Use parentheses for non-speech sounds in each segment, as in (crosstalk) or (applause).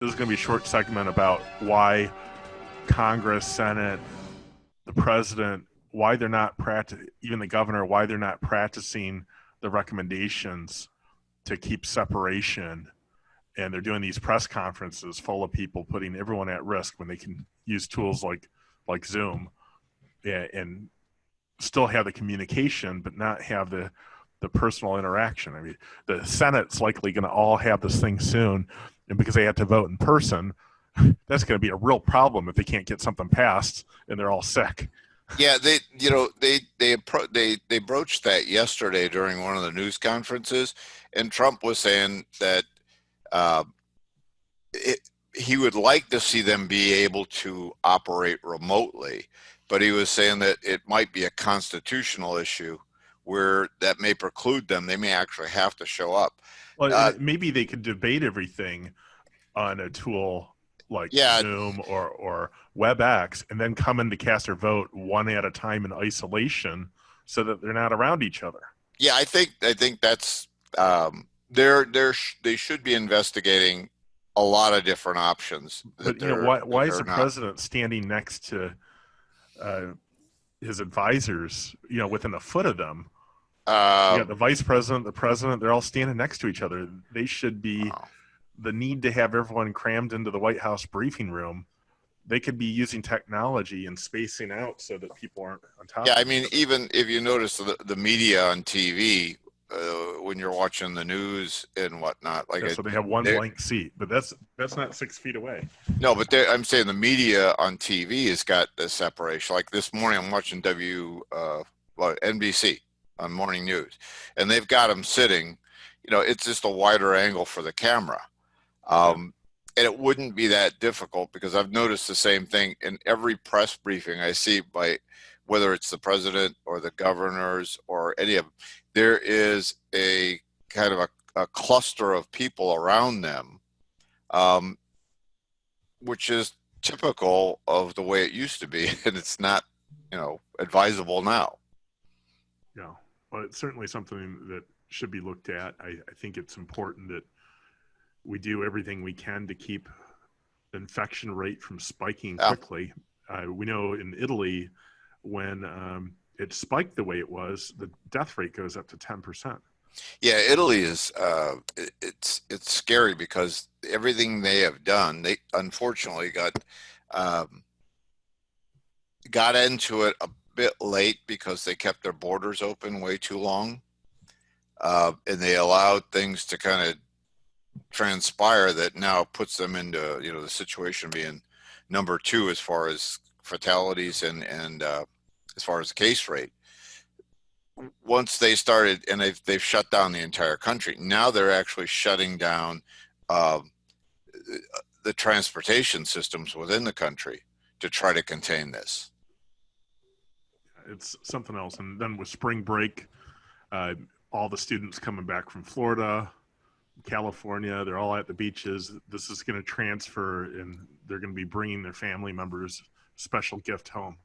this is going to be a short segment about why Congress, Senate, the president, why they're not practicing, even the governor, why they're not practicing the recommendations to keep separation. And they're doing these press conferences full of people putting everyone at risk when they can use tools like like Zoom and, and still have the communication, but not have the the personal interaction. I mean, the Senate's likely going to all have this thing soon, and because they have to vote in person, (laughs) that's going to be a real problem if they can't get something passed and they're all sick. Yeah, they you know they they they they broached that yesterday during one of the news conferences, and Trump was saying that uh, it, he would like to see them be able to operate remotely, but he was saying that it might be a constitutional issue where that may preclude them. They may actually have to show up. Well, uh, maybe they could debate everything on a tool like yeah. Zoom or or WebEx, and then come in to cast their vote one at a time in isolation, so that they're not around each other. Yeah, I think I think that's um, they're they're they should be investigating a lot of different options. But you know, why why is the not. president standing next to uh, his advisors? You know, within a foot of them. Um, you got the vice president, the president. They're all standing next to each other. They should be. Wow the need to have everyone crammed into the White House briefing room, they could be using technology and spacing out so that people aren't on top. Yeah, I mean, even if you notice the, the media on TV uh, when you're watching the news and whatnot, like yeah, so they have one blank seat, but that's that's not six feet away. No, but I'm saying the media on TV has got the separation. Like this morning, I'm watching W, uh, well, NBC on morning news, and they've got them sitting. You know, it's just a wider angle for the camera um, and it wouldn't be that difficult because I've noticed the same thing in every press briefing I see by whether it's the president or the governors or any of them, there is a kind of a, a cluster of people around them, um, which is typical of the way it used to be. (laughs) And it's not, you know, advisable now. Yeah, well, it's certainly something that should be looked at. I, I think it's important that we do everything we can to keep the infection rate from spiking quickly. Uh, we know in Italy, when um, it spiked the way it was, the death rate goes up to 10%. Yeah, Italy is uh, it, it's it's scary because everything they have done, they unfortunately got um, got into it a bit late because they kept their borders open way too long, uh, and they allowed things to kind of transpire that now puts them into you know the situation being number two as far as fatalities and and uh, as far as the case rate once they started and they've, they've shut down the entire country now they're actually shutting down uh, the transportation systems within the country to try to contain this it's something else and then with spring break uh, all the students coming back from florida California. They're all at the beaches. This is going to transfer, and they're going to be bringing their family members special gift home.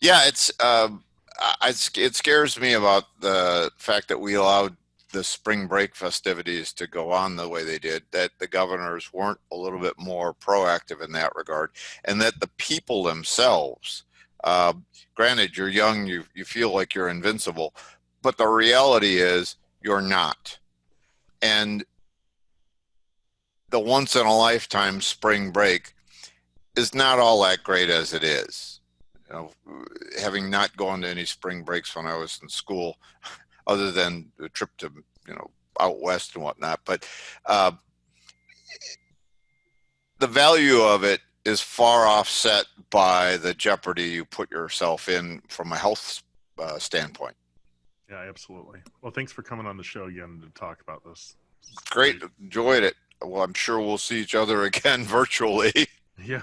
Yeah, it's um, I, it scares me about the fact that we allowed the spring break festivities to go on the way they did. That the governors weren't a little bit more proactive in that regard, and that the people themselves. Uh, granted, you're young, you you feel like you're invincible, but the reality is you're not and the once in a lifetime spring break is not all that great as it is. You know, having not gone to any spring breaks when I was in school, (laughs) other than the trip to you know out west and whatnot, but uh, the value of it is far offset by the jeopardy you put yourself in from a health uh, standpoint. Yeah, absolutely. Well, thanks for coming on the show again to talk about this. Great, enjoyed it. Well, I'm sure we'll see each other (laughs) again virtually. Yeah.